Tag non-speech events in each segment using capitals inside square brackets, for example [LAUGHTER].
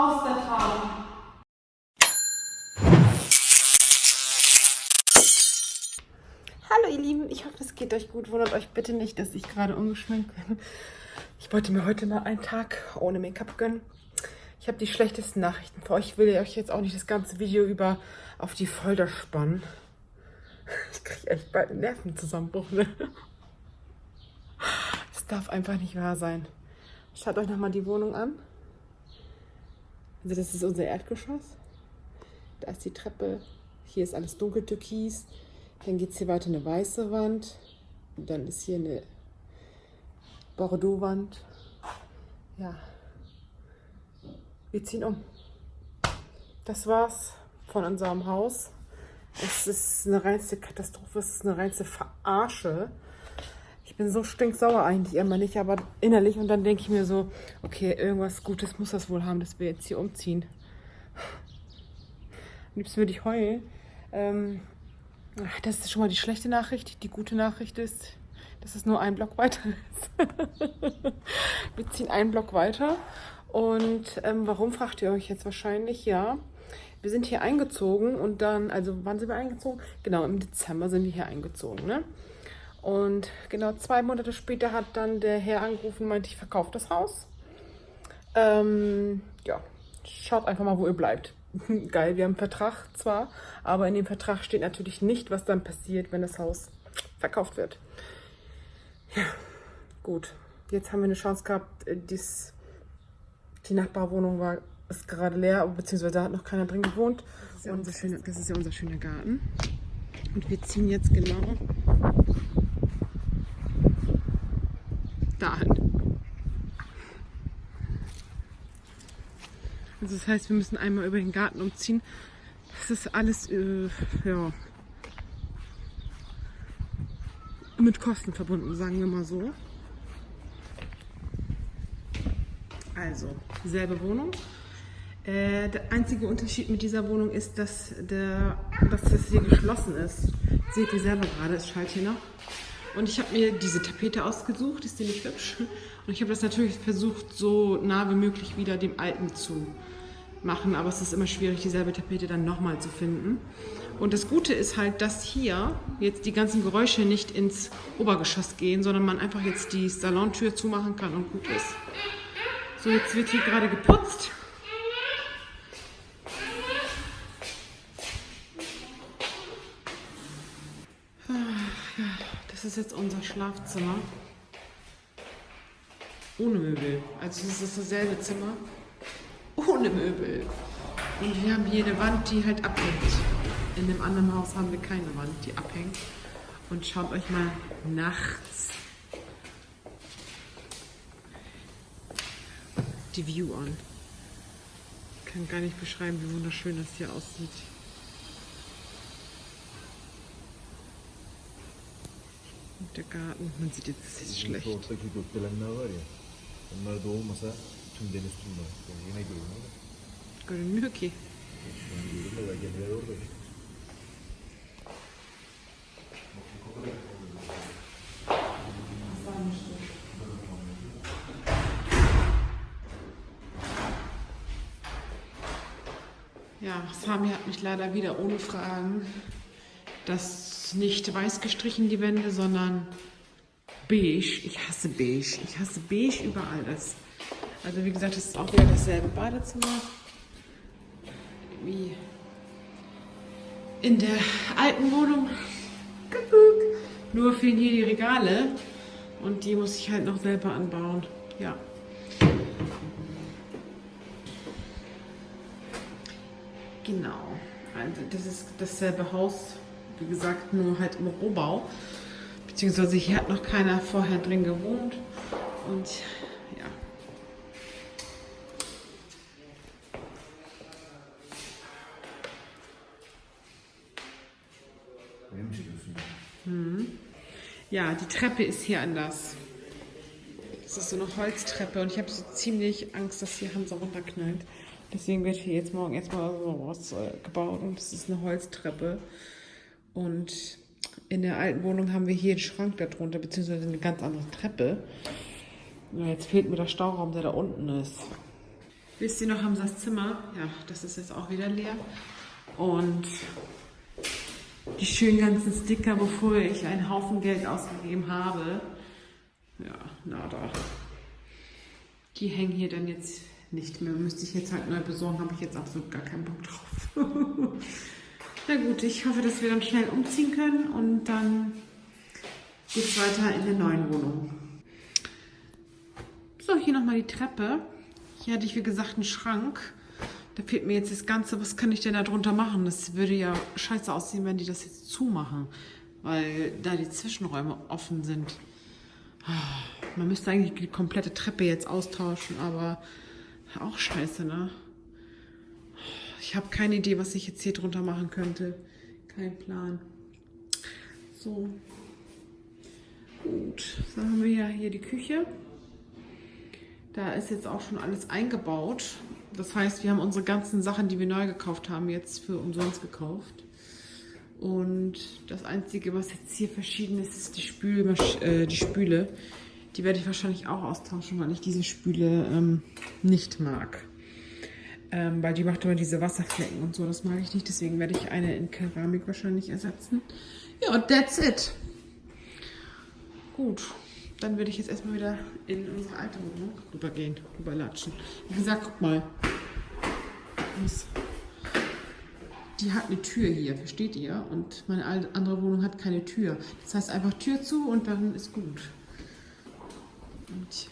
Aus der Traum. Hallo ihr Lieben, ich hoffe es geht euch gut. Wundert euch bitte nicht, dass ich gerade ungeschminkt bin. Ich wollte mir heute mal einen Tag ohne Make-up gönnen. Ich habe die schlechtesten Nachrichten für euch. Ich will euch jetzt auch nicht das ganze Video über auf die Folter spannen. Ich kriege echt bald einen Nervenzusammenbruch. Ne? Das darf einfach nicht wahr sein. Schaut euch nochmal die Wohnung an. Also das ist unser Erdgeschoss. Da ist die Treppe. Hier ist alles dunkel türkis. Dann geht es hier weiter eine weiße Wand. Und dann ist hier eine Bordeaux-Wand. Ja. Wir ziehen um. Das war's von unserem Haus. Es ist eine reinste Katastrophe, es ist eine reinste Verarsche. Bin so stinksauer eigentlich immer nicht, aber innerlich. Und dann denke ich mir so, okay, irgendwas Gutes muss das wohl haben, dass wir jetzt hier umziehen. Am liebsten würde ich heulen. Ähm, das ist schon mal die schlechte Nachricht. Die gute Nachricht ist, dass es nur ein Block weiter ist. [LAUGHS] wir ziehen einen Block weiter. Und ähm, warum, fragt ihr euch jetzt wahrscheinlich? Ja, wir sind hier eingezogen und dann, also wann sind wir eingezogen? Genau, im Dezember sind wir hier eingezogen, ne? Und genau zwei Monate später hat dann der Herr angerufen und meinte, ich verkaufe das Haus. Ähm, ja, schaut einfach mal, wo ihr bleibt. [LAUGHS] Geil, wir haben einen Vertrag zwar, aber in dem Vertrag steht natürlich nicht, was dann passiert, wenn das Haus verkauft wird. Ja, gut. Jetzt haben wir eine Chance gehabt, äh, dies, die Nachbarwohnung war ist gerade leer, beziehungsweise da hat noch keiner drin gewohnt. Das ist, ja unser schöner, das ist ja unser schöner Garten. Und wir ziehen jetzt genau dahin. Also das heißt, wir müssen einmal über den Garten umziehen. Das ist alles äh, ja, mit Kosten verbunden, sagen wir mal so. Also, dieselbe Wohnung. Äh, der einzige Unterschied mit dieser Wohnung ist, dass, der, dass das hier geschlossen ist. Seht ihr selber gerade, es schallt hier noch. Und ich habe mir diese Tapete ausgesucht, ist die nicht hübsch? Und ich habe das natürlich versucht, so nah wie möglich wieder dem alten zu machen. Aber es ist immer schwierig, dieselbe Tapete dann nochmal zu finden. Und das Gute ist halt, dass hier jetzt die ganzen Geräusche nicht ins Obergeschoss gehen, sondern man einfach jetzt die Salontür zumachen kann und gut ist. So, jetzt wird hier gerade geputzt. Das ist jetzt unser Schlafzimmer. Ohne Möbel. Also es ist dasselbe Zimmer. Ohne Möbel. Und wir haben hier eine Wand, die halt abhängt. In dem anderen Haus haben wir keine Wand, die abhängt. Und schaut euch mal nachts die View an. Ich kann gar nicht beschreiben, wie wunderschön das hier aussieht. Der Garten. Man sieht jetzt, es ist schlecht. Görünmüyor ki. Ja, Sami hat mich leider wieder ohne Fragen das nicht weiß gestrichen, die Wände, sondern beige. Ich hasse beige. Ich hasse beige über alles. Also wie gesagt, es ist auch wieder dasselbe Badezimmer wie in der alten Wohnung. Nur fehlen hier die Regale und die muss ich halt noch selber anbauen. Ja. Genau. Also das ist dasselbe Haus wie gesagt, nur halt im Rohbau. Beziehungsweise hier hat noch keiner vorher drin gewohnt. Und ja. Hm. Ja, die Treppe ist hier anders. Das ist so eine Holztreppe und ich habe so ziemlich Angst, dass hier Hansa runterknallt. Deswegen wird hier jetzt morgen erstmal so was äh, gebaut und das ist eine Holztreppe. Und in der alten Wohnung haben wir hier einen Schrank darunter, beziehungsweise eine ganz andere Treppe. Jetzt fehlt mir der Stauraum, der da unten ist. Wisst ihr noch, das Zimmer? Ja, das ist jetzt auch wieder leer. Und die schönen ganzen Sticker, wofür ich einen Haufen Geld ausgegeben habe. Ja, nada. Die hängen hier dann jetzt nicht mehr. Müsste ich jetzt halt neu besorgen, habe ich jetzt absolut gar keinen Bock drauf. [LAUGHS] Na gut, ich hoffe, dass wir dann schnell umziehen können und dann geht es weiter in der neuen Wohnung. So, hier nochmal die Treppe. Hier hatte ich, wie gesagt, einen Schrank. Da fehlt mir jetzt das Ganze. Was kann ich denn da drunter machen? Das würde ja scheiße aussehen, wenn die das jetzt zumachen. Weil da die Zwischenräume offen sind. Man müsste eigentlich die komplette Treppe jetzt austauschen, aber auch scheiße, ne? Ich habe keine Idee, was ich jetzt hier drunter machen könnte. Kein Plan. So. Gut. Dann haben wir ja hier die Küche. Da ist jetzt auch schon alles eingebaut. Das heißt, wir haben unsere ganzen Sachen, die wir neu gekauft haben, jetzt für umsonst gekauft. Und das Einzige, was jetzt hier verschieden ist, ist die, Spül äh, die Spüle. Die werde ich wahrscheinlich auch austauschen, weil ich diese Spüle ähm, nicht mag. Ähm, weil die macht immer diese Wasserflecken und so, das mag ich nicht. Deswegen werde ich eine in Keramik wahrscheinlich ersetzen. Ja, und that's it. Gut, dann würde ich jetzt erstmal wieder in unsere alte Wohnung rübergehen, rüberlatschen. Wie gesagt, guck mal. Die hat eine Tür hier, versteht ihr? Und meine andere Wohnung hat keine Tür. Das heißt einfach Tür zu und dann ist gut. Und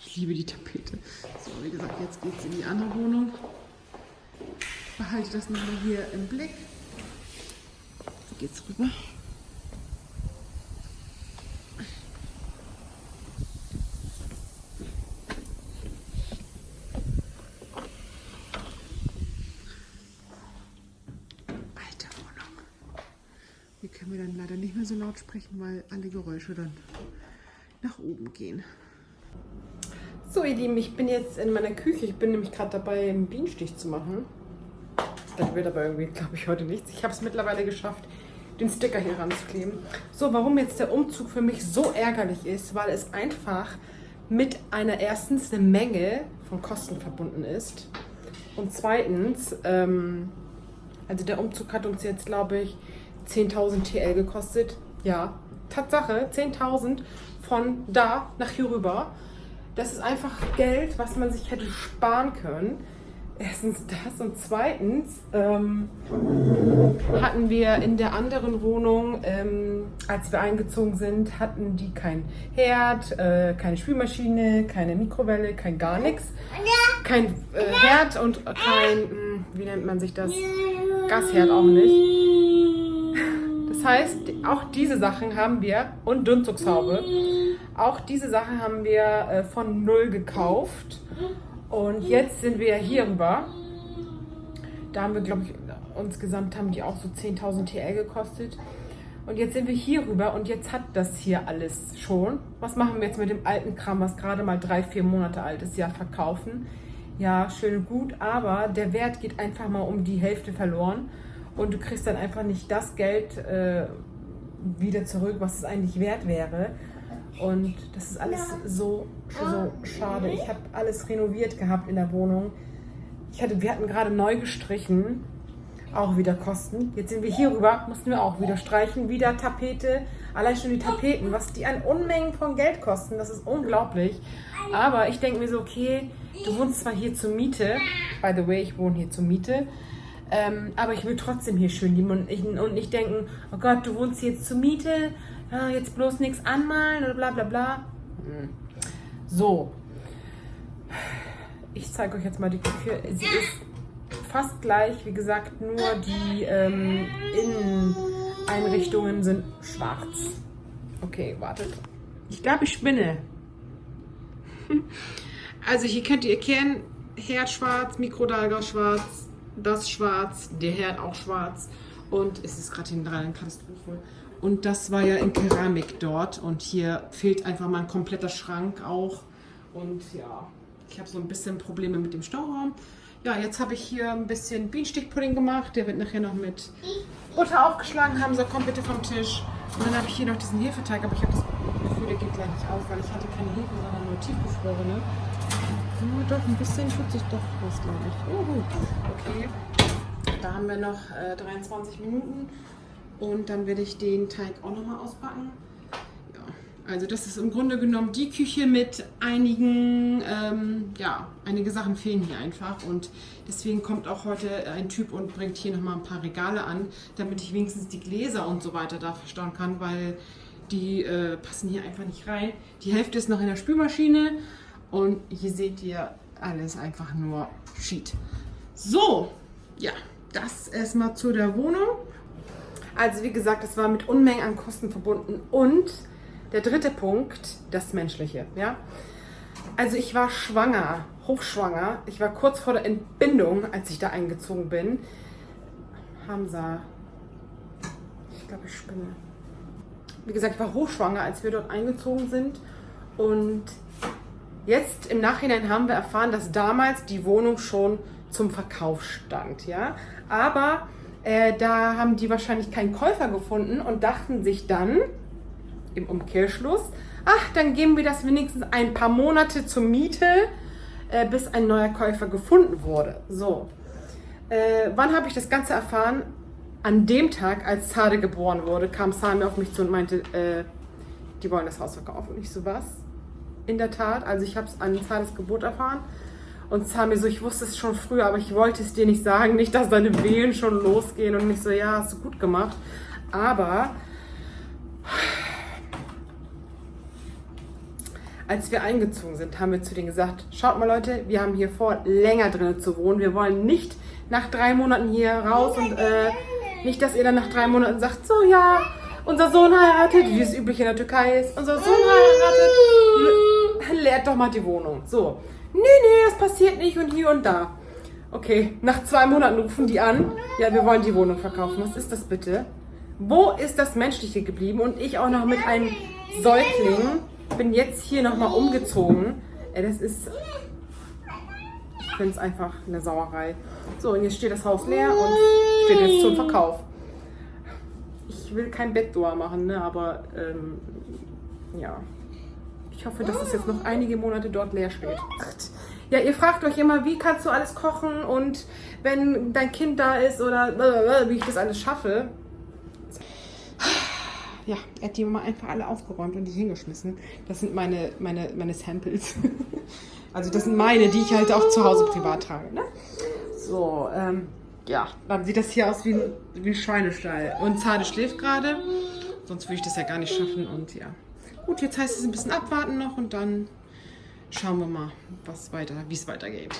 ich liebe die Tapete. So, wie gesagt, jetzt geht es in die andere Wohnung. Behalte das nochmal hier im Blick. So geht's rüber. können wir dann leider nicht mehr so laut sprechen, weil alle Geräusche dann nach oben gehen. So ihr Lieben, ich bin jetzt in meiner Küche. Ich bin nämlich gerade dabei, einen Bienenstich zu machen. Das wird aber irgendwie, glaube ich, heute nichts. Ich habe es mittlerweile geschafft, den Sticker hier ranzukleben. So, warum jetzt der Umzug für mich so ärgerlich ist, weil es einfach mit einer erstens eine Menge von Kosten verbunden ist. Und zweitens, ähm, also der Umzug hat uns jetzt, glaube ich, 10.000 TL gekostet. Ja, Tatsache, 10.000 von da nach hier rüber. Das ist einfach Geld, was man sich hätte sparen können. Erstens das und zweitens ähm, hatten wir in der anderen Wohnung, ähm, als wir eingezogen sind, hatten die kein Herd, äh, keine Spülmaschine, keine Mikrowelle, kein gar nichts. Kein äh, Herd und kein, hm, wie nennt man sich das? Gasherd auch nicht. Das heißt, auch diese Sachen haben wir, und Dunszugshaube, auch diese Sachen haben wir äh, von null gekauft. Und jetzt sind wir hier rüber. Da haben wir, glaube ich, insgesamt haben die auch so 10.000 TL gekostet. Und jetzt sind wir hier rüber und jetzt hat das hier alles schon. Was machen wir jetzt mit dem alten Kram, was gerade mal drei, vier Monate alt ist? Ja, verkaufen. Ja, schön gut, aber der Wert geht einfach mal um die Hälfte verloren und du kriegst dann einfach nicht das Geld äh, wieder zurück, was es eigentlich wert wäre. Und das ist alles so, so schade. Ich habe alles renoviert gehabt in der Wohnung. Ich hatte, wir hatten gerade neu gestrichen, auch wieder Kosten. Jetzt sind wir hier rüber, mussten wir auch wieder streichen, wieder Tapete. Allein schon die Tapeten, was die an Unmengen von Geld kosten, das ist unglaublich. Aber ich denke mir so, okay, du wohnst zwar hier zur Miete, by the way, ich wohne hier zur Miete, ähm, aber ich will trotzdem hier schön leben und, ich, und nicht denken, oh Gott, du wohnst jetzt zur Miete, ja, jetzt bloß nichts anmalen oder bla bla bla. Hm. So. Ich zeige euch jetzt mal die Küche. Sie ist fast gleich, wie gesagt, nur die ähm, Inneneinrichtungen sind schwarz. Okay, wartet. Ich glaube, ich spinne. Also hier könnt ihr erkennen, Herd schwarz, Mikrodalga schwarz, das schwarz, der Herd auch schwarz und es ist gerade hinten dran eine Katastrophe. Und das war ja in Keramik dort und hier fehlt einfach mal ein kompletter Schrank auch. Und ja, ich habe so ein bisschen Probleme mit dem Stauraum. Ja, jetzt habe ich hier ein bisschen Bienenstichpudding gemacht. Der wird nachher noch mit Butter aufgeschlagen. Haben Sie, komm bitte vom Tisch. Und dann habe ich hier noch diesen Hefeteig, aber ich habe das Gefühl, der geht gleich nicht auf, weil ich hatte keine Hefe, sondern nur tiefgefrorene. Oh, doch, ein bisschen tut sich doch was, glaube ich. Gut. Okay. Da haben wir noch äh, 23 Minuten. Und dann werde ich den Teig auch nochmal auspacken. Ja, also das ist im Grunde genommen die Küche mit einigen, ähm, ja, einige Sachen fehlen hier einfach. Und deswegen kommt auch heute ein Typ und bringt hier nochmal ein paar Regale an, damit ich wenigstens die Gläser und so weiter da verstauen kann, weil die äh, passen hier einfach nicht rein. Die Hälfte ist noch in der Spülmaschine und hier seht ihr alles einfach nur Sheet. So, ja, das erstmal zu der Wohnung. Also wie gesagt, es war mit Unmengen an Kosten verbunden. Und der dritte Punkt, das Menschliche. Ja? Also ich war schwanger, hochschwanger. Ich war kurz vor der Entbindung, als ich da eingezogen bin. Hamza, ich glaube, ich spinne. Wie gesagt, ich war hochschwanger, als wir dort eingezogen sind. Und jetzt im Nachhinein haben wir erfahren, dass damals die Wohnung schon zum Verkauf stand. Ja? Aber äh, da haben die wahrscheinlich keinen Käufer gefunden und dachten sich dann im Umkehrschluss, ach, dann geben wir das wenigstens ein paar Monate zur Miete, äh, bis ein neuer Käufer gefunden wurde. So, äh, wann habe ich das Ganze erfahren? An dem Tag, als Zade geboren wurde, kam Sami auf mich zu und meinte, äh, die wollen das Haus verkaufen. Und ich so, was? In der Tat, also ich habe es an Zades Geburt erfahren. Und Sami so, ich wusste es schon früher, aber ich wollte es dir nicht sagen, nicht, dass deine Wehen schon losgehen. Und ich so, ja, hast du gut gemacht. Aber als wir eingezogen sind, haben wir zu denen gesagt, schaut mal Leute, wir haben hier vor, länger drinnen zu wohnen. Wir wollen nicht nach drei Monaten hier raus und äh, nicht, dass ihr dann nach drei Monaten sagt, so ja, unser Sohn heiratet, wie es üblich in der Türkei ist, unser Sohn heiratet, leert doch mal die Wohnung. So, nee, nee, das passiert nicht und hier und da. Okay, nach zwei Monaten rufen die an, ja, wir wollen die Wohnung verkaufen. Was ist das bitte? Wo ist das Menschliche geblieben? Und ich auch noch mit einem Säugling bin jetzt hier nochmal umgezogen. Ey, das ist... Ich finde es einfach eine Sauerei. So, und jetzt steht das Haus leer und steht jetzt zum Verkauf. Ich will kein Bettdoor machen, ne, aber ähm, ja. Ich hoffe, dass es jetzt noch einige Monate dort leer steht. Ja, ihr fragt euch immer, wie kannst du alles kochen und wenn dein Kind da ist oder wie ich das alles schaffe. Ja, er hat die mal einfach alle aufgeräumt und die hingeschmissen. Das sind meine, meine, meine Samples. [LAUGHS] Also das sind meine, die ich halt auch zu Hause privat trage. Ne? So, ähm, ja, dann sieht das hier aus wie ein, wie ein Schweinestall. Und Zade schläft gerade, sonst würde ich das ja gar nicht schaffen und ja. Gut, jetzt heißt es ein bisschen abwarten noch und dann schauen wir mal, weiter, wie es weitergeht.